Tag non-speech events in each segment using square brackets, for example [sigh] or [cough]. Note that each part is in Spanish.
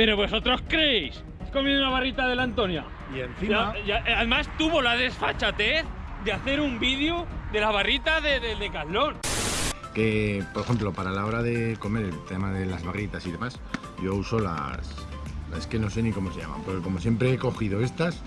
Pero vosotros creéis, has comido una barrita de la Antonia. Y encima, Ya- ya- además tuvo la desfachatez de hacer un vídeo de la barrita de, de, que por ejemplo, para la hora de comer el tema de las barritas y demás, yo uso las. Es que no sé ni cómo se llaman, porque como siempre he cogido estas.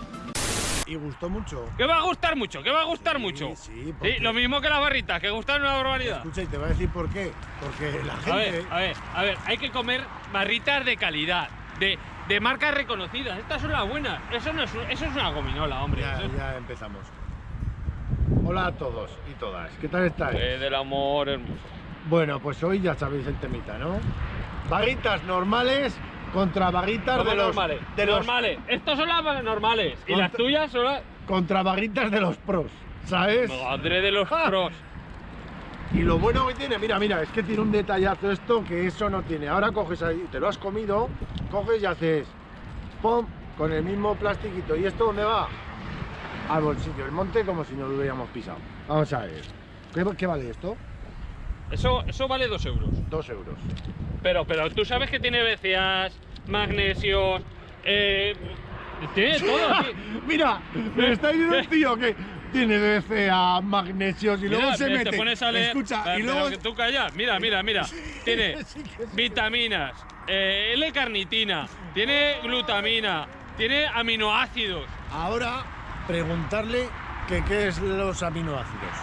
Y gustó mucho. Que va a gustar mucho, que va a gustar mucho. Sí, Sí, lo mismo que las barritas, que gustan una barbaridad. Escucha, y te voy a decir por qué. Porque la gente. A ver, a ver, a ver, hay que comer barritas de calidad, de, de marcas reconocidas. Estas son las buenas. Eso no es, un- eso es una gominola, hombre. Ya, Eso es- ya empezamos. Hola a todos y todas. ¿Qué tal estáis? Eh, del amor hermoso. Bueno, pues hoy ya sabéis el temita, ¿no? Barritas normales contra barritas ¿Cómo de los normales? de los normales. Estos son las normales. Y las tuyas son las. contra barritas de los pros, ¿sabes? Madre de los [laughs] pros. Y lo bueno que tiene, mira, mira, es que tiene un detallazo esto que eso no tiene. Ahora coges ahí, te lo has comido, coges y haces pum con el mismo plastiquito. ¿Y esto dónde va? Al bolsillo, el monte como si no lo hubiéramos pisado. Vamos a ver. ¿Qué, qué vale esto? Eso, eso vale dos euros. Dos euros. Pero, pero tú sabes que tiene BCAAs, magnesios, eh, tiene todo aquí. [laughs] Mira, me está diciendo un tío que tiene BCA, magnesios y luego se te mete. pones a leer. Escucha, y luego. que tú callas. Mira, mira, mira. [laughs] Tiene Sí, que sí. vitaminas, eh, L-carnitina, tiene glutamina, tiene aminoácidos. Ahora, preguntarle que qué es los aminoácidos.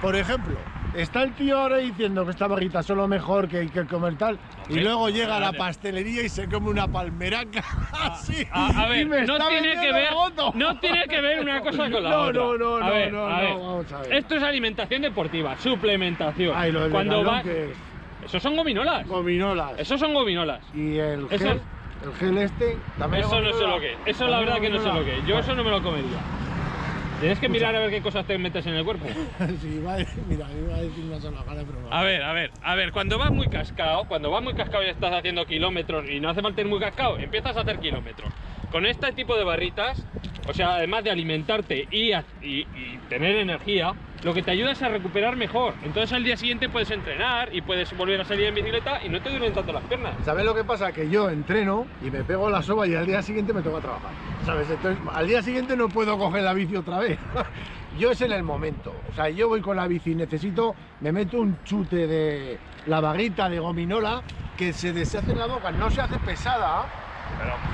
Por ejemplo, está el tío ahora diciendo que esta barrita son lo mejor que hay que comer tal, y luego llega a la pastelería y se come una palmeraca [laughs] así. A, a ver, y me no está tiene que ver, no tiene que ver una cosa con la No, otra. no, no, A no, ver, no, a no, ver. vamos a ver. Esto es alimentación deportiva, suplementación. Ay, lo Cuando va, que es esos son gominolas. gominolas. Esos son gominolas. Y el gel, el gel este también. Eso es no sé lo que es. Eso la verdad que no sé lo que es. Yo eso no me lo comería. Tienes que mirar a ver qué cosas te metes en el cuerpo. [laughs] sí, mira, iba a decir una sola cara, pero no. A ver, a ver, a ver, cuando vas muy cascado, cuando vas muy cascado y estás haciendo kilómetros y no hace falta ir muy cascado, empiezas a hacer kilómetros. Con este tipo de barritas, o sea, además de alimentarte y, tener energía, lo que te ayuda es a recuperar mejor. Entonces al día siguiente puedes entrenar y puedes volver a salir en bicicleta y no te duelen tanto las piernas. ¿Sabes lo que pasa? Que yo entreno y me pego la soba y al día siguiente me toca trabajar. ¿Sabes? Entonces, al día siguiente no puedo coger la bici otra vez. [laughs] yo es en el momento. O sea, yo voy con la bici, necesito, me meto un chute de la vaguita de gominola que se deshace en la boca, no se hace pesada.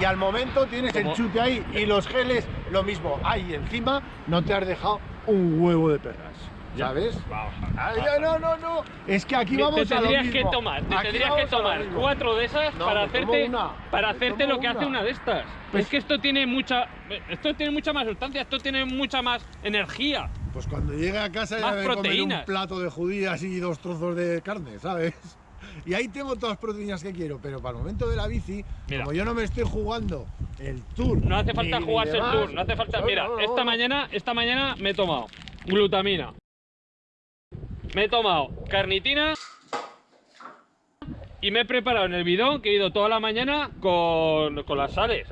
Y al momento tienes Como- el chute ahí y los geles, lo mismo. Ahí encima no te has dejado un huevo de perras. ¿Sabes? Vamos Ay, no, no, no. Es que aquí Te vamos a lo tendrías que mismo. tomar, te tendrías que vamos tomar mismo. cuatro de esas No, para hacerte, una. para hacerte lo que hace una. una de estas. Pues- es que esto tiene mucha, esto tiene mucha más sustancia, esto tiene mucha más energía. Pues cuando llegue a casa ya a comer un plato de judías y dos trozos de carne, ¿sabes? Y ahí tengo todas las proteínas que quiero, pero para el momento de la bici, Mira. como yo no me estoy jugando el tour. No hace falta ni- ni jugarse el demás, tour, no hace falta. no, Mira, no, no, esta mañana, esta mañana me he tomado glutamina. Me he tomado carnitina y me he preparado en el bidón que he ido toda la mañana con, con las sales.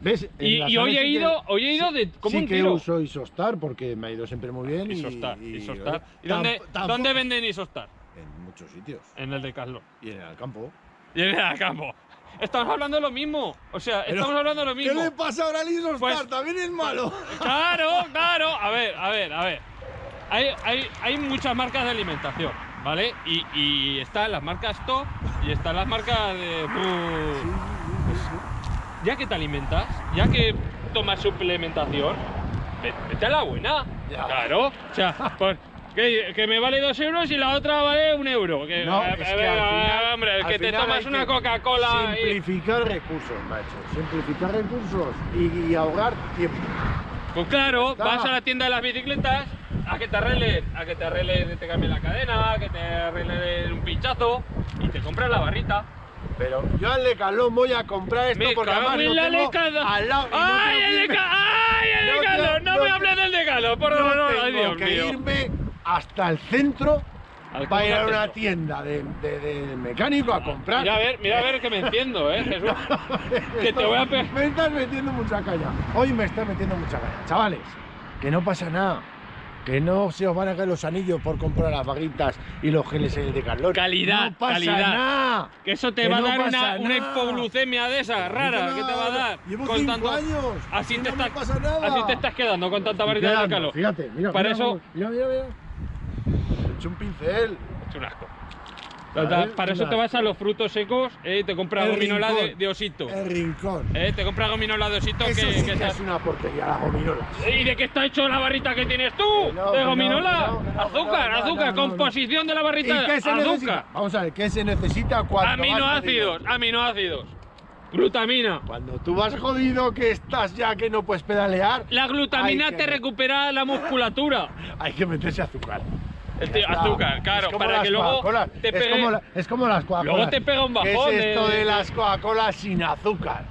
¿Ves? Y, y hoy he sí que- ido, hoy he ido de como sí un que tiro. uso Isostar porque me ha ido siempre muy bien. y- Isostar, y, Isostar. ¿Y dónde, dónde venden Isostar? En muchos sitios. En el de Carlos. Y en el campo. Y en el campo. Estamos hablando de lo mismo. O sea, Pero, estamos hablando de lo ¿Qué mismo. le pasa ahora al Isostar? Pues- También es malo. Claro, claro. A ver, a ver, a ver. Hay, hay, hay muchas marcas de alimentación, ¿vale? Y, y están las marcas top y están las marcas de... Ya que te alimentas, ya que tomas suplementación, ve- vete a la buena. Ya. Claro. O sea, pues, que, que me vale dos euros y la otra vale un euro. Que, No, a- es a que ver, al final- hombre, que te tomas una Coca-Cola y... Simplificar recursos, macho. Simplificar recursos y, y ahorrar tiempo. Pues claro, Toma. vas a la tienda de las bicicletas a que te arreglen, a que te arreglen, te cambien la cadena, a que te arreglen un pinchazo y te compras la barrita. Pero yo al Decathlon voy a comprar esto Me porque cago además en lo la tengo al lado. no ¡Ay, tengo el que irme- Deca- ¡Ay, el no No, no me hables del Decathlon, por no favor, ay, tengo Dios que mío. irme hasta el centro para ir a una tienda de, de- de mecánico a comprar. Mira a ver, mira a ver que me enciendo, eh, Jesús. [laughs] que te voy a Me estás metiendo mucha caña. Hoy me estás metiendo mucha caña. Chavales, que no pasa nada. Que no se os van a caer los anillos por comprar las vaguitas y los geles el Decathlon. Calidad, no pasa calidad. nada. Que eso te Que va a no dar una, una hipoglucemia de esa rara. ¿Qué te va a dar? Llevo Con cinco tanto- años. Así te, estás- pasa nada. así te estás quedando con tanta varita de calor. Fíjate, mira. Para mira eso- Mira, mira, mira. Hecho un pincel. Es un asco. Vale, Para eso te vas a los frutos secos eh, y te compras El gominola de, rincón. de osito. El rincón. Eh, te compras gominola de osito Eso que, sí que que es una porquería, la gominola. ¿Y de qué está hecho la barrita que tienes tú? No, ¿De gominola? no, no, azúcar, azúcar, composición de la ¿Y barrita. qué se azúcar. necesita? Vamos a ver, ¿qué se necesita cuando Aminoácidos, aminoácidos. Glutamina. Cuando tú vas jodido, que estás ya que no puedes pedalear, La glutamina Hay que- te recupera la musculatura. [laughs] hay que meterse azúcar. Azúcar, claro, Es para que luego te es pegue. como, la- es como las Coca-Colas. Luego te pega un ¿Qué bajón es esto de- de, las Coca-Colas sin azúcar?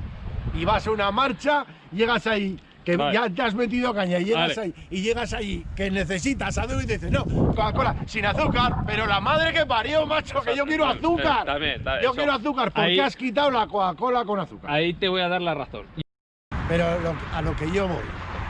Y vas a una marcha, llegas ahí, que Vale. ya te has metido caña, y llegas Vale. ahí, y llegas ahí, que necesitas azúcar, y te dices, no, Coca-Cola sin azúcar, pero la madre que parió, macho, que yo quiero azúcar. También, también, yo eso. quiero azúcar, ¿por Ahí- qué has quitado la Coca-Cola con azúcar? Ahí te voy a dar la razón. Pero lo- a lo que yo voy,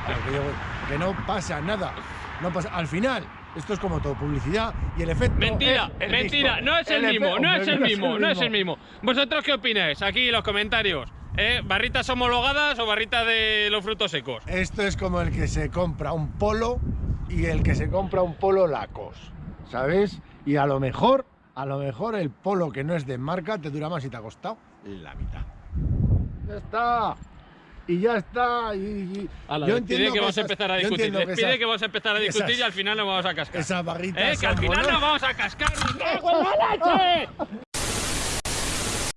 a lo que yo voy, que no pasa nada. No pasa, al final, esto es como todo, publicidad y el efecto. Mentira, es el mentira, mismo. no es el, mismo, no es el mismo, no es el mismo. ¿Vosotros qué opináis? Aquí en los comentarios. ¿Eh? ¿Barritas homologadas o barritas de los frutos secos? Esto es como el que se compra un polo y el que se compra un polo Lacos, ¿sabes? Y a lo mejor, a lo mejor el polo que no es de marca te dura más y te ha costado la mitad. Ya está. Y ya está. Y, y- Ala, yo entiendo que vamos a empezar a discutir. que Despide esas- que vamos a empezar a discutir esas- y al final nos vamos a cascar. Esas barritas ¿Eh? Que al final nos vamos a cascar. ¡Me cago en la leche!